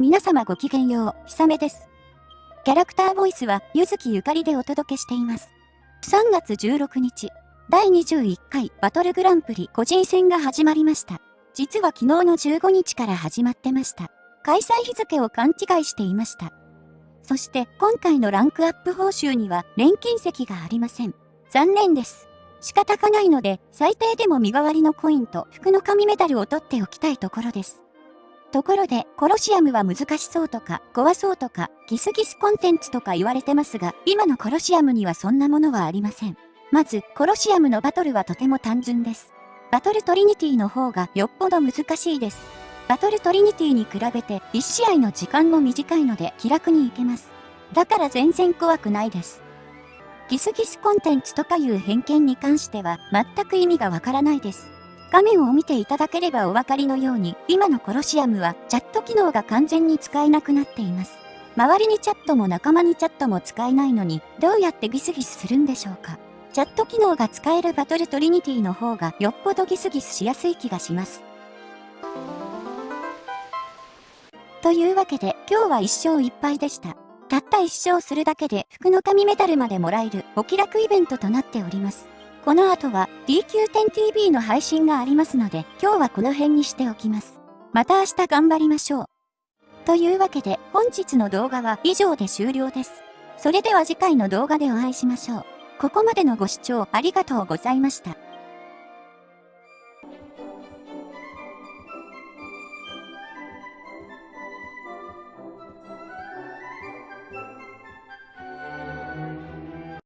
皆様ごきげんよう、ひさめです。キャラクターボイスは、ゆずきゆかりでお届けしています。3月16日、第21回バトルグランプリ個人戦が始まりました。実は昨日の15日から始まってました。開催日付を勘違いしていました。そして今回のランクアップ報酬には錬金石がありません。残念です。仕方がないので最低でも身代わりのコインと服の紙メダルを取っておきたいところです。ところで、コロシアムは難しそうとか、怖そうとか、ギスギスコンテンツとか言われてますが、今のコロシアムにはそんなものはありません。まず、コロシアムのバトルはとても単純です。バトルトリニティの方がよっぽど難しいです。バトルトリニティに比べて1試合の時間も短いので気楽に行けます。だから全然怖くないです。ギスギスコンテンツとかいう偏見に関しては全く意味がわからないです。画面を見ていただければお分かりのように、今のコロシアムはチャット機能が完全に使えなくなっています。周りにチャットも仲間にチャットも使えないのに、どうやってギスギスするんでしょうか。チャット機能が使えるバトルトリニティの方がよっぽどギスギスしやすい気がします。というわけで今日は1勝1敗でした。たった1勝するだけで服の神メダルまでもらえるお気楽イベントとなっております。この後は DQ10TV の配信がありますので、今日はこの辺にしておきます。また明日頑張りましょう。というわけで本日の動画は以上で終了です。それでは次回の動画でお会いしましょう。ここまでのご視聴ありがとうございました。